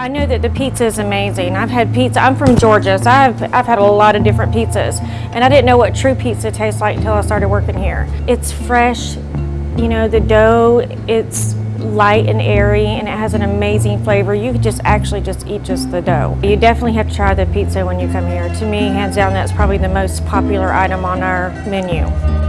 I know that The pizza is amazing. I've had pizza. I'm from Georgia, so I've, I've had a lot of different pizzas. And I didn't know what true pizza tastes like until I started working here. It's fresh, you know, the dough, it's light and airy and it has an amazing flavor. You could just actually just eat just the dough. You definitely have to try the pizza when you come here. To me, hands down, that's probably the most popular item on our menu.